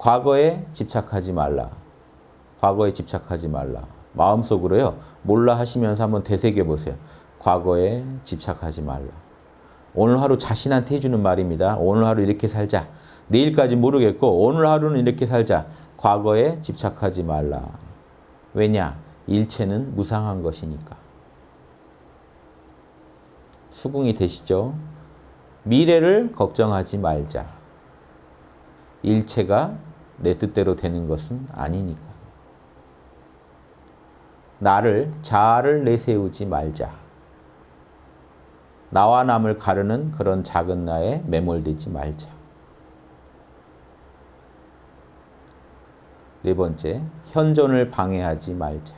과거에 집착하지 말라. 과거에 집착하지 말라. 마음속으로요. 몰라 하시면서 한번 되새겨 보세요. 과거에 집착하지 말라. 오늘 하루 자신한테 해주는 말입니다. 오늘 하루 이렇게 살자. 내일까지 모르겠고 오늘 하루는 이렇게 살자. 과거에 집착하지 말라. 왜냐? 일체는 무상한 것이니까. 수긍이 되시죠? 미래를 걱정하지 말자. 일체가 내 뜻대로 되는 것은 아니니까. 나를 자아를 내세우지 말자. 나와 남을 가르는 그런 작은 나에 매몰되지 말자. 네 번째, 현존을 방해하지 말자.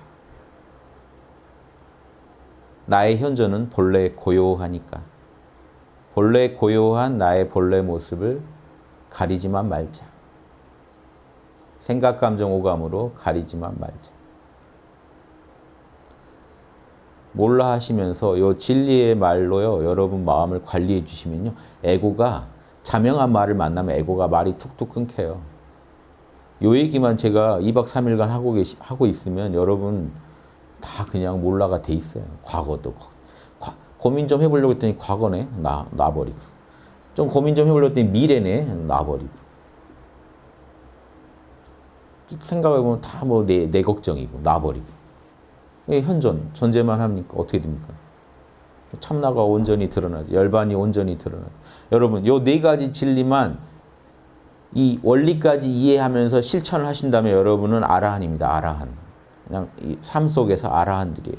나의 현존은 본래 고요하니까 본래 고요한 나의 본래 모습을 가리지만 말자. 생각, 감정, 오감으로 가리지만 말자. 몰라 하시면서 요 진리의 말로요 여러분 마음을 관리해 주시면요 에고가 자명한 말을 만나면 에고가 말이 툭툭 끊겨요. 요 얘기만 제가 2박 3일간 하고 계시 하고 있으면 여러분 다 그냥 몰라가 돼 있어요. 과거도 과, 고민 좀 해보려고 했더니 과거네 나 놔버리고 좀 고민 좀 해보려고 했더니 미래네 놔버리고 생각해보면 다 뭐 내 내 걱정이고 놔버리고 현존, 존재만 합니까? 어떻게 됩니까? 참나가 온전히 드러나죠. 열반이 온전히 드러나죠. 여러분, 요 네 가지 진리만 이 원리까지 이해하면서 실천을 하신다면 여러분은 아라한입니다. 아라한. 그냥 삶 속에서 아라한들이에요.